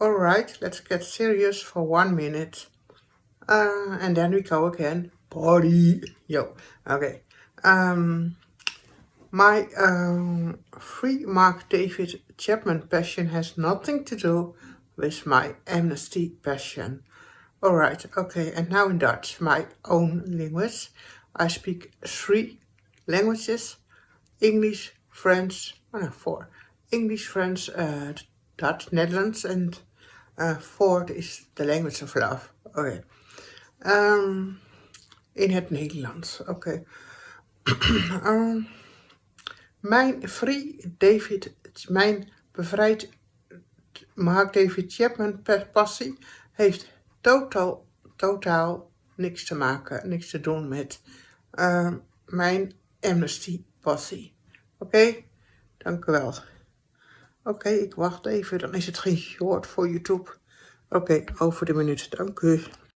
Alright, let's get serious for one minute. Uh, and then we go again. Party. Yo. Okay. Um, my um, free Mark David Chapman passion has nothing to do with my amnesty passion. Alright, okay, and now in Dutch, my own language. I speak three languages. English, French, oh no, four. English, French, uh, Dutch, Netherlands, and uh, fourth is the language of love. Oké. Um, in het Nederlands, oké. um, mijn free David, mijn bevrijd Mark David Chapman passie heeft totaal, totaal niks te maken, niks te doen met uh, mijn amnesty passie. Oké, dank u wel. Oké, ik wacht even, dan is het geen short voor YouTube. Oké, over de minuut, dank u.